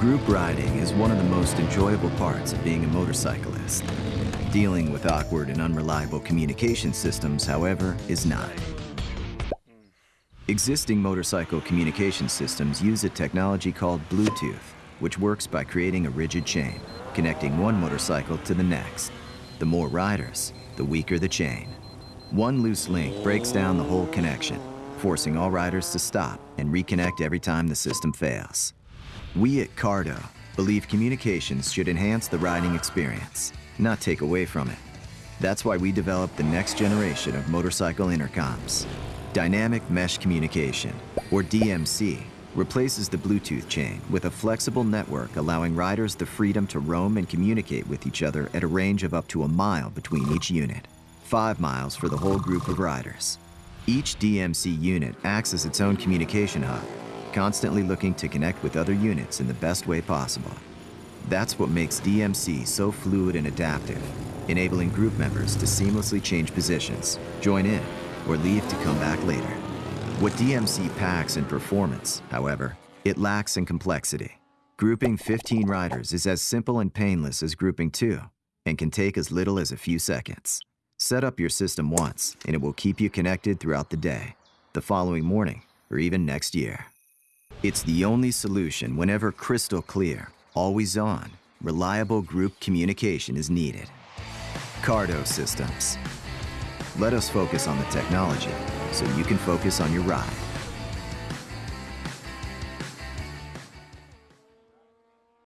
Group riding is one of the most enjoyable parts of being a motorcyclist. Dealing with awkward and unreliable communication systems, however, is not. Existing motorcycle communication systems use a technology called Bluetooth, which works by creating a rigid chain, connecting one motorcycle to the next. The more riders, the weaker the chain. One loose link breaks down the whole connection, forcing all riders to stop and reconnect every time the system fails. We at Cardo believe communications should enhance the riding experience, not take away from it. That's why we developed the next generation of motorcycle intercoms. Dynamic Mesh Communication, or DMC, replaces the Bluetooth chain with a flexible network allowing riders the freedom to roam and communicate with each other at a range of up to a mile between each unit, five miles for the whole group of riders. Each DMC unit acts as its own communication hub, constantly looking to connect with other units in the best way possible. That's what makes DMC so fluid and adaptive, enabling group members to seamlessly change positions, join in, or leave to come back later. What DMC packs in performance, however, it lacks in complexity. Grouping 15 riders is as simple and painless as grouping two and can take as little as a few seconds. Set up your system once and it will keep you connected throughout the day, the following morning, or even next year. It's the only solution whenever crystal clear, always on, reliable group communication is needed. Cardo Systems. Let us focus on the technology so you can focus on your ride.